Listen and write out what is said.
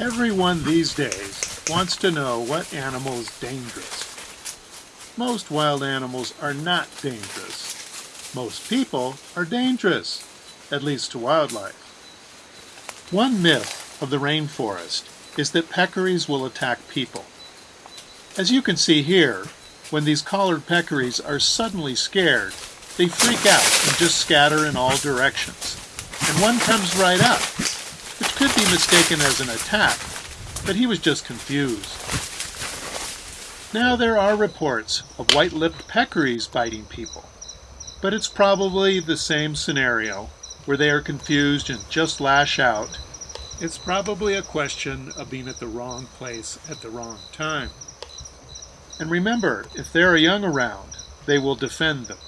Everyone these days wants to know what animal is dangerous. Most wild animals are not dangerous. Most people are dangerous, at least to wildlife. One myth of the rainforest is that peccaries will attack people. As you can see here, when these collared peccaries are suddenly scared, they freak out and just scatter in all directions. And one comes right up, could be mistaken as an attack, but he was just confused. Now there are reports of white-lipped peccaries biting people, but it's probably the same scenario, where they are confused and just lash out. It's probably a question of being at the wrong place at the wrong time. And remember, if there are young around, they will defend them.